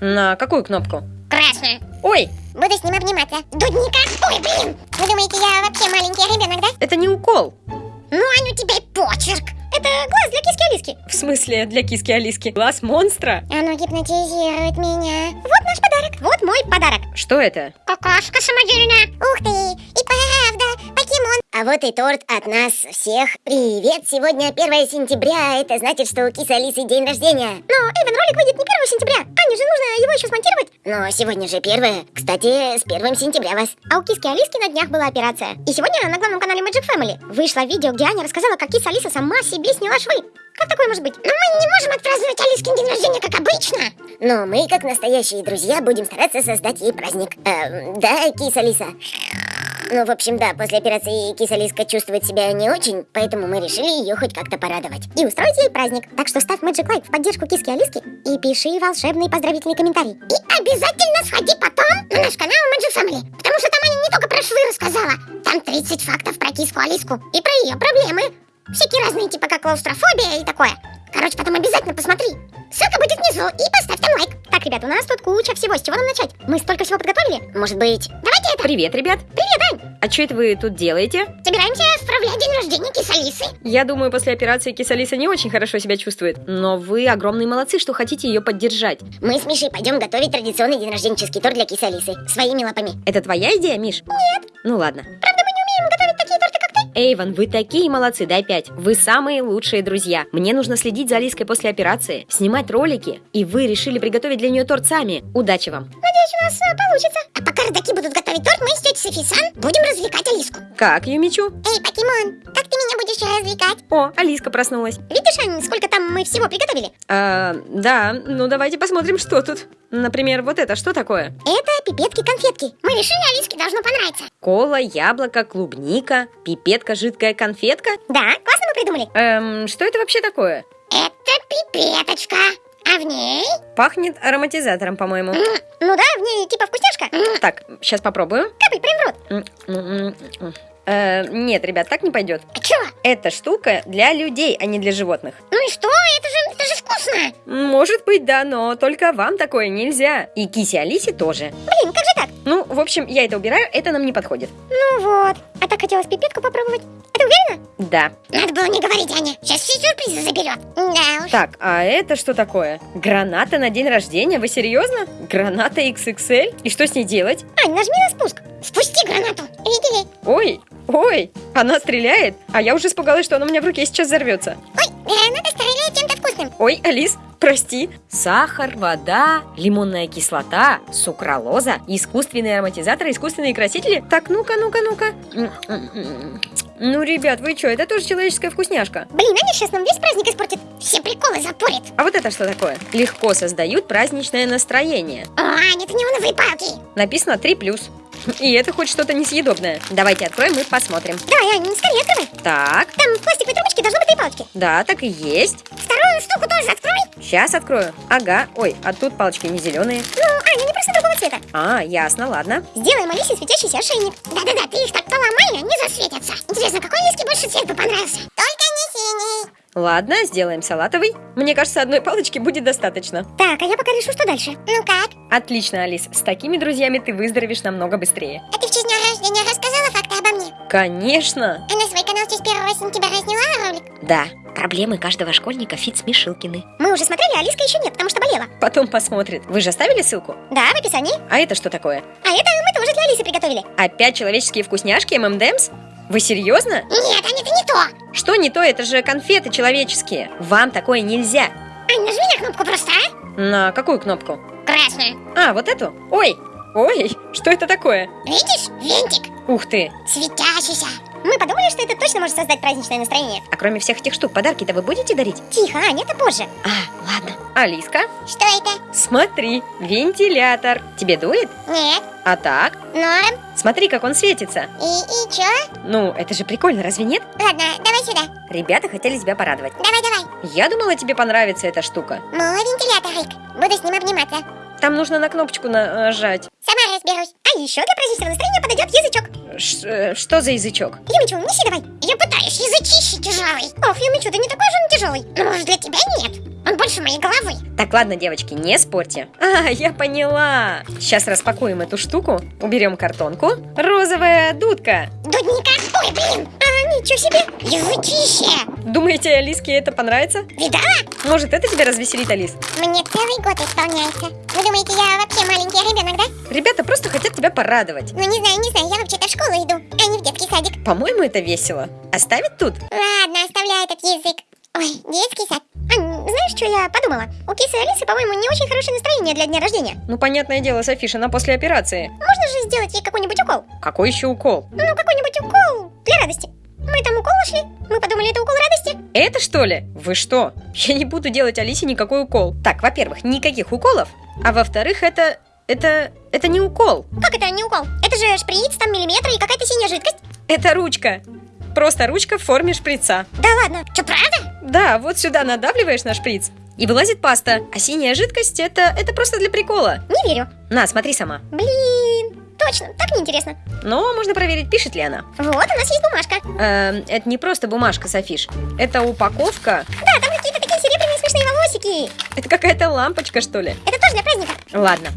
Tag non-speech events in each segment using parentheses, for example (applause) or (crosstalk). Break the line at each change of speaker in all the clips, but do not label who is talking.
На какую кнопку?
Красную.
Ой,
Буду с ним обниматься. Дудника. Ой, блин. Вы думаете, я вообще маленький ребенок, да?
это не укол.
Ну, Ань, у тебя и почерк. Это глаз для киски Алиски.
В смысле, для киски Алиски. Глаз монстра?
Оно гипнотизирует меня. Вот наш подарок. Вот мой подарок.
Что это?
Какашка самодельная. Ух ты, и правда, покемон. А вот и торт от нас всех. Привет, сегодня 1 сентября. Это значит, что у кисы Алисы день рождения. Но, Эйвен, ролик выйдет не 1 сентября. Еще смонтировать. Но сегодня же 1. Кстати, с 1 сентября вас. А у киски Алиски на днях была операция. И сегодня на главном канале Magic Family вышло видео, где Аня рассказала, как киса Алиса сама себе сняла швы. Как такое может быть? Но мы не можем отпраздновать Алискин день рождения, как обычно. Но мы, как настоящие друзья, будем стараться создать ей праздник. Эм, да, киса Алиса? Ну, в общем, да, после операции киса Лиска чувствует себя не очень, поэтому мы решили ее хоть как-то порадовать. И устроить ей праздник. Так что ставь Magic Like в поддержку киски Алиски и пиши волшебный поздравительный комментарий. И обязательно сходи потом на наш канал Magic Family, потому что там Аня не только про швы рассказала, там 30 фактов про киску Алиску и про ее проблемы. Всякие разные, типа как клаустрофобия и такое. Короче, потом обязательно посмотри. Ссылка будет внизу и поставь там лайк. Так, ребят, у нас тут куча всего. С чего нам начать? Мы столько всего подготовили. Может быть... Давайте это.
Привет, ребят.
Привет, Ань.
А что это вы тут делаете?
Собираемся справлять день рождения кисы Алисы.
Я думаю, после операции киса Алиса не очень хорошо себя чувствует. Но вы огромные молодцы, что хотите ее поддержать.
Мы с Мишей пойдем готовить традиционный день рожденческий торт для кисы Алисы. Своими лапами.
Это твоя идея, Миш?
Нет.
Ну ладно.
Правда, мы не умеем готовить
Эйвен, вы такие молодцы, дай пять. Вы самые лучшие друзья. Мне нужно следить за Алиской после операции, снимать ролики, и вы решили приготовить для нее торт сами. Удачи вам.
Надеюсь, у нас э, получится. А пока родаки будут готовить торт, мы с тетей Софи Сан будем развлекать Алиску.
Как, Юмичу?
Эй, покемон, как ты меня будешь развлекать?
О, Алиска проснулась.
Видишь, Ань, сколько там мы всего приготовили?
А, да, ну давайте посмотрим, что тут. Например, вот это что такое?
Это пипетки-конфетки. Мы решили, Алиске должно понравиться.
Кола, яблоко, клубника, пипетка, жидкая конфетка.
Да, классно мы придумали.
Эм, что это вообще такое?
Это пипеточка. А в ней?
Пахнет ароматизатором, по-моему.
Ну да, в ней типа вкусняшка.
Так, сейчас попробую.
Капай прям в рот.
Э, нет, ребят, так не пойдет.
А чё?
Эта штука для людей, а не для животных.
Ну и что? Это же, это же вкусно.
Может быть, да, но только вам такое нельзя. И кисе Алисе тоже.
Блин, как же так?
Ну, в общем, я это убираю, это нам не подходит.
Ну вот. А так хотелось пипетку попробовать. Это уверена?
Да.
Надо было не говорить, Аня. Сейчас все сюрпризы заберет. Да уж.
Так, а это что такое? Граната на день рождения? Вы серьезно? Граната XXL? И что с ней делать?
Ань, нажми на спуск. Спусти гранату. Видели?
Ой, ой, она стреляет, а я уже испугалась, что она у меня в руке сейчас взорвется.
Ой, граната стреляет чем-то вкусным.
Ой, Алис, прости. Сахар, вода, лимонная кислота, сукралоза, искусственные ароматизаторы, искусственные красители. Так, ну-ка, ну-ка, ну-ка. М-м-м. Ну, ребят, вы что, это тоже человеческая вкусняшка.
Блин, Аня сейчас нам весь праздник испортит. Все приколы запорит.
А вот это что такое? Легко создают праздничное настроение.
О, Аня, это неоновые палки.
Написано 3+. (laughs) И это хоть что-то несъедобное. Давайте откроем и посмотрим.
Давай, Аня, скорее открывай.
Так,
Там в пластиковой трубочке должны быть три палочки.
да, так и есть.
Вторую штуку тоже открой.
Сейчас открою. Ага, ой, а тут палочки не зеленые.
Ну, Аня, не просто другого цвета.
А, ясно, ладно.
Сделаем Алисе светящийся ошейник. Да-да-да, ты их так поломай, они засветятся. Интересно, какой Алиске больше цвет бы понравился? Только не синий.
Ладно, сделаем салатовый. Мне кажется, одной палочки будет достаточно.
Так, а я пока решу, что дальше. Ну как?
Отлично, Алис. С такими друзьями ты выздоровеешь намного быстрее.
А ты в честь дня рождения рассказала факты обо мне?
Конечно.
А на свой канал в честь 1 сентября разняла ролик?
Да, проблемы каждого школьника Фит Смешилкины.
Мы уже смотрели, а Алиска еще нет, потому что болела.
Потом посмотрит. Вы же оставили ссылку?
Да, в описании.
А это что такое?
А это мы тоже для Алисы приготовили.
Опять человеческие вкусняшки ММДМС? Вы серьезно?
Нет, Аня, это не то.
Что не то, это же конфеты человеческие. Вам такое нельзя.
Ань, нажми на кнопку просто, а?
На какую кнопку?
Красную.
А, вот эту? Ой, ой, что это такое?
Видишь? Винтик.
Ух ты.
Светящийся. Мы подумали, что это точно может создать праздничное настроение.
А кроме всех этих штук, подарки-то вы будете дарить?
Тихо, Аня, это позже.
А, ладно. Алиска,
Что это?
смотри, вентилятор. Тебе дует?
Нет.
А так?
Норм.
Смотри, как он светится.
И, и чё?
Ну, это же прикольно, разве нет?
Ладно, давай сюда.
Ребята хотели тебя порадовать.
Давай, давай.
Я думала, тебе понравится эта штука.
Мой вентилятор, Рик. Буду с ним обниматься.
Там нужно на кнопочку нажать.
Сама разберусь. А еще для праздничного настроения подойдет язычок.
Ш- э, что за язычок?
Юмичу, неси давай. Я пытаюсь, язычище тяжелый. Ох, Юмичу, ты не такой же он тяжелый. Ну, может, для тебя нет. Больше моей головы.
Так, ладно, девочки, не спорьте. А, я поняла. Сейчас распакуем эту штуку, уберем картонку. Розовая дудка.
Дудника. Ой, блин. А, ничего себе. Язычище.
Думаете, Алиске это понравится?
Видала?
Может, это тебя развеселит, Алис?
Мне целый год исполняется. Вы думаете, я вообще маленький ребенок, да?
Ребята просто хотят тебя порадовать.
Ну, не знаю, не знаю, я вообще-то в школу иду, а не в детский садик.
По-моему, это весело. Оставить тут?
Ладно, оставляй этот язык. Ой, детский сад. Ань, знаешь, что я подумала? У кисы Алисы, по-моему, не очень хорошее настроение для дня рождения.
Ну, понятное дело, Софиш, она после операции.
Можно же сделать ей какой-нибудь укол?
Какой еще укол?
Ну, какой-нибудь укол для радости. Мы там укол нашли. Мы подумали, это укол радости.
Это что ли? Вы что? Я не буду делать Алисе никакой укол. Так, во-первых, никаких уколов. А во-вторых, это... Это... Это не укол.
Как это не укол? Это же шприц, там миллиметры и какая-то синяя жидкость.
Это ручка. Просто ручка в форме шприца.
Да ладно, что, правда?
Да, вот сюда надавливаешь на шприц, и вылазит паста. А синяя жидкость это, это просто для прикола.
Не верю.
На, смотри сама.
Блин, точно, так неинтересно.
Но можно проверить, пишет ли она.
Вот, у нас есть бумажка.
Эм, это не просто бумажка, Софиш. Это упаковка.
Да, там какие-то такие серебряные смешные волосики.
Это какая-то лампочка, что ли?
Это тоже для праздника.
Ладно.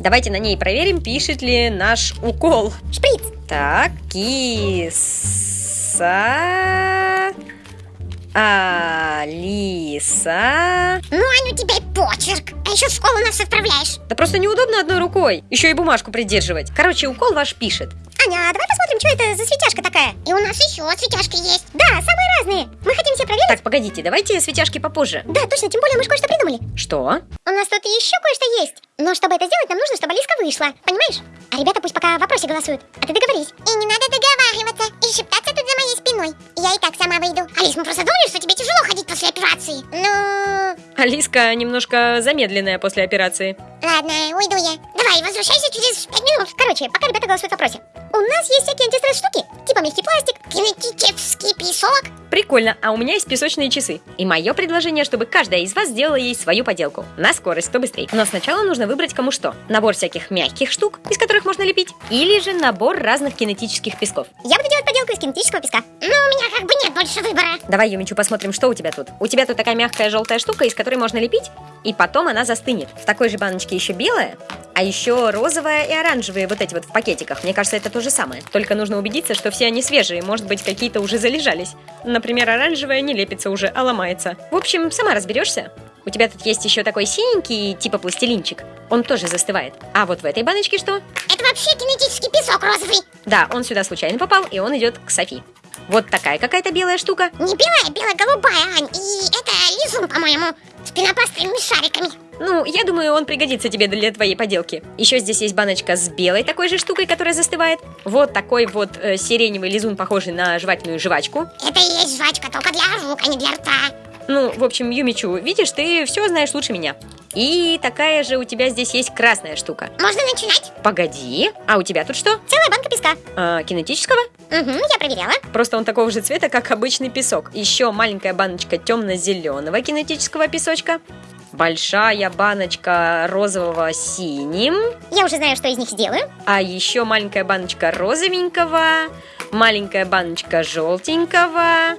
Давайте на ней проверим, пишет ли наш укол.
Шприц.
Так, киса... Алиса...
Ну, Ань, у тебя и почерк. А еще в школу нас отправляешь.
Да просто неудобно одной рукой. Еще и бумажку придерживать. Короче, укол ваш пишет.
Аня, а давай посмотрим, что это за светяшка такая. И у нас еще светяшки есть. Да, самые разные. Мы хотим все проверить.
Так, погодите, давайте светяшки попозже.
Да, точно, тем более мы же кое-что придумали.
Что?
У нас тут еще кое-что есть. Но чтобы это сделать, нам нужно, чтобы Алиска вышла. Понимаешь? А ребята пусть пока в вопросе голосуют. А ты договорись. И не надо договариваться и шептаться тут за моей спиной. Я и так сама выйду. Алис, мы просто думали, что тебе тяжело ходить после операции. Ну,
Алиска немножко замедленная после операции.
ладно, уйду я. Давай, возвращайся через пять минут. Короче, пока ребята голосуют в вопросе. У нас есть всякие антистресс штуки. Типа мягкий пластик, кинетический песок.
Прикольно, а у меня есть песочные часы. И мое предложение, чтобы каждая из вас сделала ей свою поделку. На скорость, кто быстрее. Но сначала нужно выбрать кому что. Набор всяких мягких штук, из которых можно лепить. Или же набор разных кинетических песков.
Я буду делать поделку из кинетического песка. Но у меня как бы нет больше выбора.
Давай, Юмичу, посмотрим, что у тебя тут. У тебя тут такая мягкая желтая штука, из которой можно лепить, и потом она застынет. В такой же баночке еще белая, а еще розовая и оранжевые вот эти вот в пакетиках. Мне кажется, это то же самое. Только нужно убедиться, что все они свежие, может быть, какие-то уже залежались. Например, оранжевая не лепится уже, а ломается. В общем, сама разберешься. У тебя тут есть еще такой синенький, типа пластилинчик. Он тоже застывает. А вот в этой баночке что?
Это вообще кинетический песок розовый.
Да, он сюда случайно попал, и он идет к Софи. Вот такая какая-то белая штука.
Не белая, бело-голубая, Ань. И это лизун, по-моему, с пенопластовыми шариками.
Ну, я думаю, он пригодится тебе для твоей поделки. Еще здесь есть баночка с белой такой же штукой, которая застывает. Вот такой вот э, сиреневый лизун, похожий на жевательную жвачку.
Это и есть жвачка, только для рук, а не для рта.
Ну, в общем, Юмичу, видишь, ты все знаешь лучше меня. И такая же у тебя здесь есть красная штука.
Можно начинать?
Погоди, а у тебя тут что?
Целая банка песка.
А, кинетического?
Угу, я проверяла.
Просто он такого же цвета, как обычный песок. Еще маленькая баночка темно-зеленого кинетического песочка. Большая баночка розового синим.
Я уже знаю, что из них сделаю.
А еще маленькая баночка розовенького. Маленькая баночка желтенького.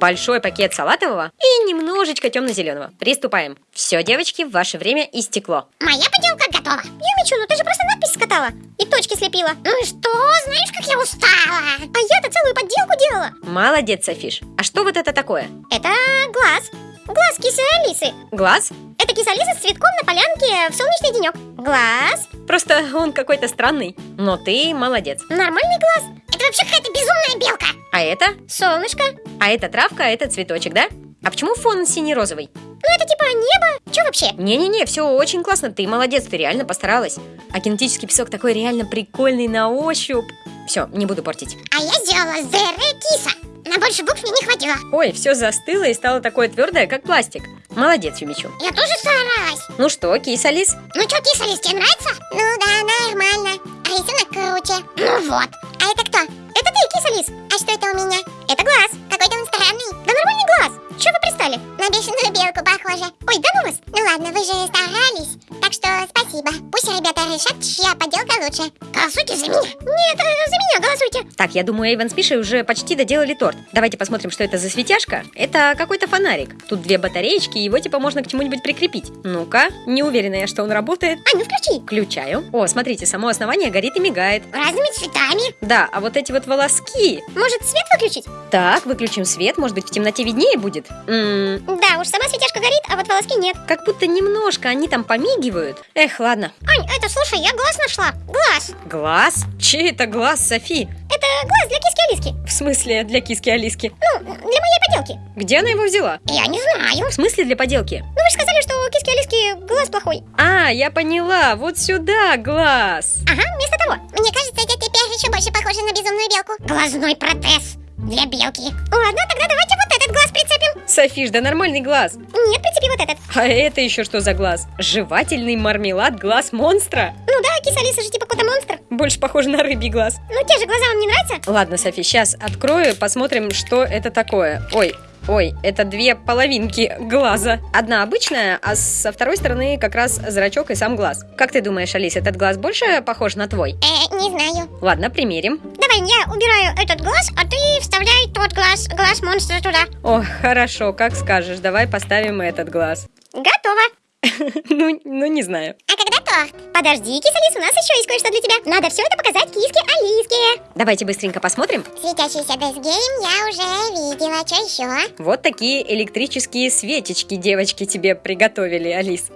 Большой пакет салатового и немножечко темно-зеленого. Приступаем. Все, девочки, ваше время истекло.
Моя поделка готова. Юмичу, ну ты же просто надпись скатала и точки слепила. Ну и что? Знаешь, как я устала. А я-то целую подделку делала.
Молодец, Софиш. А что вот это такое?
Это глаз. Глаз кисы Алисы.
Глаз?
Это киса Алиса с цветком на полянке в солнечный денек. Глаз.
Просто он какой-то странный. Но ты молодец.
Нормальный глаз. Это вообще какая-то безумная белка.
А это?
Солнышко.
А это травка, а это цветочек, да? А почему фон синий-розовый?
Ну это типа небо. Че вообще?
Не-не-не, все очень классно, ты молодец, ты реально постаралась. А кинетический песок такой реально прикольный на ощупь. Все, не буду портить.
А я сделала зере киса. На больше букв мне не хватило.
Ой, все застыло и стало такое твердое, как пластик. Молодец, Юмичу.
Я тоже старалась.
Ну что, кис Алис?
Ну что, киса Алис, тебе нравится? Ну да, нормально. Рисунок круче. Ну вот. А это кто? Это ты, киса Алис. А что это у меня? Это глаз. Какой-то он странный. Да нормальный глаз. Че вы пристали? На бешеную белку похоже. Ой, да ну вас. Ну ладно, вы же старались. Так что спасибо. Пусть ребята решат, чья поделка лучше. Голосуйте за меня. Нет, э, за меня голосуйте.
Так, я думаю, Эйвен с Мишей уже почти доделали торт. Давайте посмотрим, что это за светяшка. Это какой-то фонарик. Тут две батареечки, его типа можно к чему-нибудь прикрепить. Ну-ка, не уверена я, что он работает.
А, ну включи.
Включаю. О, смотрите, само основание горит и мигает.
Разными цветами.
Да, а вот эти вот волоски.
Может, свет выключить?
Так, выключим свет, может быть, в темноте виднее будет? М,
Да, уж сама светяшка горит, а вот волоски нет.
как будто немножко они там помигивают. Эх, ладно.
Ань, это слушай, я глаз нашла. Глаз.
Глаз? Чей это глаз, Софи?
Это глаз для киски Алиски.
В смысле, для киски Алиски?
Ну, для моей поделки.
Где она его взяла?
Я не знаю.
В смысле для поделки?
Ну вы же сказали, что у киски Алиски глаз плохой.
А, я поняла, вот сюда глаз.
Ага, вместо того. Мне кажется, это теперь еще больше похоже на безумную белку. Глазной протез для белки. Ладно, тогда давайте вот этот глаз прицепим.
Софиш, да нормальный глаз.
Нет, прицепи вот этот.
А это еще что за глаз? Жевательный мармелад глаз монстра?
Ну да, киса Алиса же типа кота монстр.
Больше похоже на рыбий глаз.
Ну те же глаза вам не нравятся?
Ладно, Софи, сейчас открою, посмотрим, что это такое. Ой, ой, это две половинки глаза. Одна обычная, а со второй стороны как раз зрачок и сам глаз. Как ты думаешь, Алис, этот глаз больше похож на твой?
Э, не знаю.
Ладно, примерим.
Давай, я убираю этот глаз, а ты вставляй тот глаз, глаз монстра туда.
О, хорошо, как скажешь, давай поставим этот глаз.
Готово. (laughs)
Ну, ну не знаю.
А когда торт? Подожди, киса Алис, у нас еще есть кое-что для тебя. Надо все это показать киске Алиске.
Давайте быстренько посмотрим.
Светящийся десгейм я уже видела. Что еще?
Вот такие электрические свечечки девочки тебе приготовили, Алис.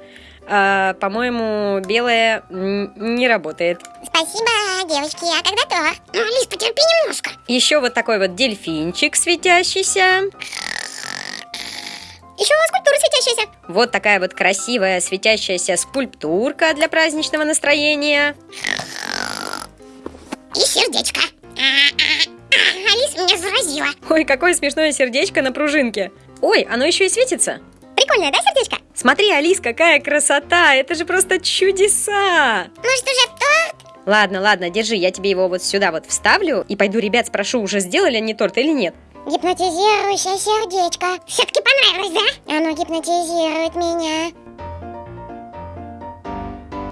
А, по-моему, белая не работает.
Спасибо, девочки. А когда торт? Ну, Алис, потерпи немножко.
Еще вот такой вот дельфинчик светящийся.
Еще скульптура светящаяся.
Вот такая вот красивая светящаяся скульптурка для праздничного настроения.
И сердечко. А, Алис меня заразила.
Ой, какое смешное сердечко на пружинке. Ой, оно еще и светится.
Прикольное, да, сердечко?
Смотри, Алис, какая красота! Это же просто чудеса!
Может, уже торт?
Ладно, ладно, держи, я тебе его вот сюда вот вставлю и пойду ребят спрошу, уже сделали они торт или нет.
Гипнотизирующее сердечко. Все-таки понравилось, да? Оно гипнотизирует меня.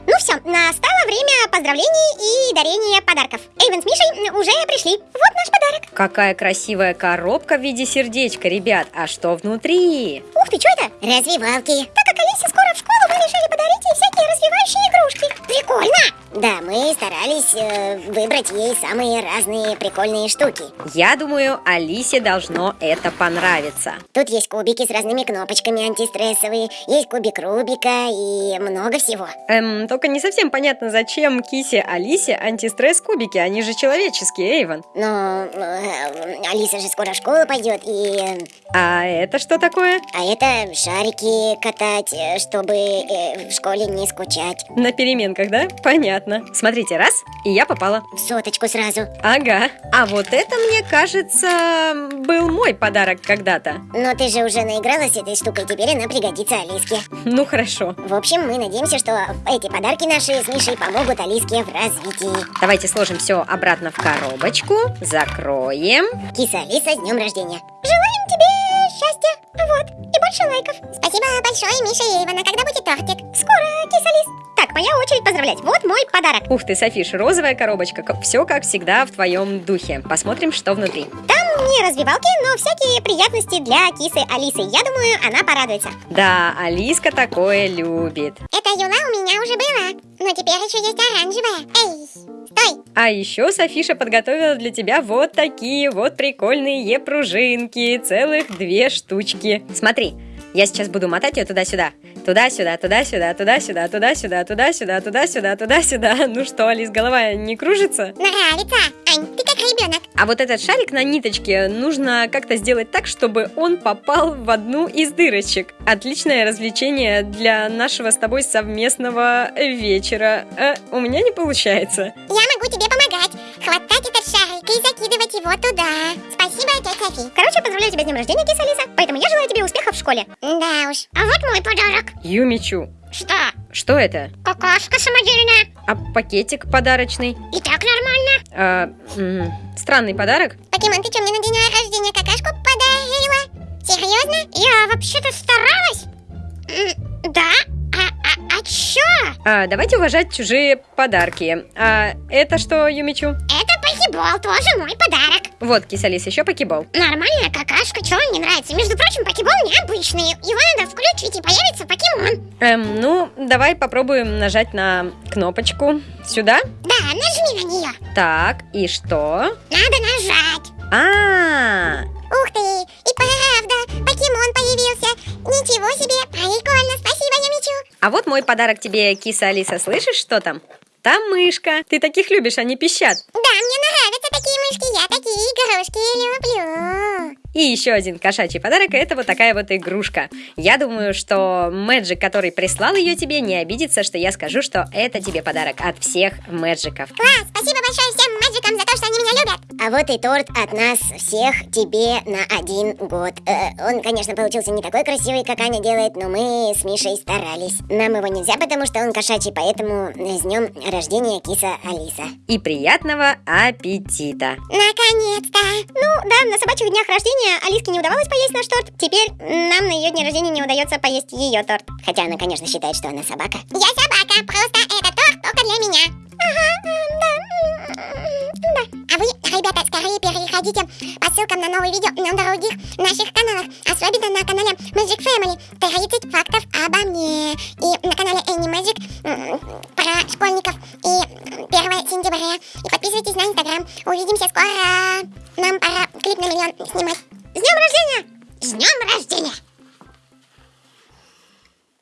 Ну все, настало время поздравлений и дарения подарков. Эйвен с Мишей уже пришли. Вот наш подарок.
Какая красивая коробка в виде сердечка, ребят. А что внутри?
Ух ты, что это? Развивалки. Так как Алисе скоро в школу, мы решили подарить ей всякие развивающие игрушки. Прикольно! Да, мы старались э, выбрать ей самые разные прикольные штуки.
Я думаю, Алисе должно это понравиться.
Тут есть кубики с разными кнопочками антистрессовые, есть кубик Рубика и много всего.
Эм, только не совсем понятно, зачем Кисе Алисе антистресс-кубики, они же человеческие, Эйвен.
Но э, Алиса же скоро в школу пойдет, и...
А это что такое?
А это шарики катать, э, чтобы э, в школе не скучать.
На переменках, да? Понятно. Смотрите, раз, и я попала.
В соточку сразу.
Ага. А вот это, мне кажется, был мой подарок когда-то.
Но ты же уже наигралась этой штукой, теперь она пригодится Алиске.
Ну хорошо.
В общем, мы надеемся, что эти подарки наши с Мишей помогут Алиске в развитии.
Давайте сложим все обратно в коробочку, закроем.
Киса Алиса, с днем рождения. Желаем тебе счастья. Вот. Больше лайков. Спасибо большое, Миша Ивана. Когда будет тортик? Скоро, Киса Алис. Так, моя очередь поздравлять. Вот мой подарок.
Ух ты, Софиш, розовая коробочка. Все как всегда в твоем духе. Посмотрим, что внутри.
Там не развивалки, но всякие приятности для кисы Алисы. Я думаю, она порадуется.
Да, Алиска такое любит.
Это юла у меня уже была, но теперь еще есть оранжевая. Эй, стой!
А еще Софиша подготовила для тебя вот такие вот прикольные пружинки. Целых две штучки. Смотри, я сейчас буду мотать ее туда-сюда. Туда-сюда, туда-сюда, туда-сюда, туда-сюда, туда-сюда, туда-сюда, туда-сюда. (laughs) Ну что, Алис, голова не кружится?
Нравится! Ань, ты как ребенок.
А вот этот шарик на ниточке нужно как-то сделать так, чтобы он попал в одну из дырочек. Отличное развлечение для нашего с тобой совместного вечера. Э, у меня не получается.
Я могу тебе помогать. Хватать этот шарик и закидывать его туда. Короче, поздравляю тебя с днем рождения, киса Алиса. Поэтому я желаю тебе успехов в школе. Да уж. А вот мой подарок.
Юмичу,
Что?
что это?
Какашка самодельная.
А пакетик подарочный?
И так нормально.
А, м, странный подарок?
Покемон, ты что, мне на день рождения какашку подарила? Серьезно? Я вообще-то старалась. М, Да? А, а, а чё?
А, давайте уважать чужие подарки. А это что, Юмичу?
Это покебол, тоже мой подарок.
Вот, кисалис, еще покебол.
Нормальная какашка, чего он не нравится? Между прочим, покебол необычный. Его надо включить и появится покемон.
Эм, ну, давай попробуем нажать на кнопочку. Сюда?
Да, нажми на нее.
Так, и что?
Надо нажать.
А,
Ух ты, и правда, покемон появился. Ничего себе, прикольно, спасибо, Юмичу.
а вот мой подарок тебе, киса Алиса, слышишь, что там? Там мышка. Ты таких любишь, они пищат.
Да, мне нравятся такие мышки, я такие игрушки люблю.
И еще один кошачий подарок – это вот такая вот игрушка. Я думаю, что Мэджик, который прислал ее тебе, не обидится, что я скажу, что это тебе подарок от всех Мэджиков.
Класс, спасибо большое всем мэджикам за то, что они меня любят. А вот и торт от нас всех тебе на один год. Э, он, конечно, получился не такой красивый, как Аня делает, но мы с Мишей старались. Нам его нельзя, потому что он кошачий, поэтому с днем рождения киса Алиса.
И приятного аппетита!
Наконец-то! Ну да, на собачьих днях рождения Алиске не удавалось поесть наш торт. Теперь нам на ее дне рождения не удается поесть ее торт. Хотя она, конечно, считает, что она собака. Я собака, просто это торт только для меня. Ага. Да. А вы, ребята, скорее переходите по ссылкам на новые видео на других наших каналах. Особенно на канале Magic Family. 30 фактов обо мне. И на канале Any Magic про школьников. И 1 сентября. И подписывайтесь на Инстаграм. Увидимся скоро. Нам пора клип на миллион снимать. С днем рождения! С днем рождения!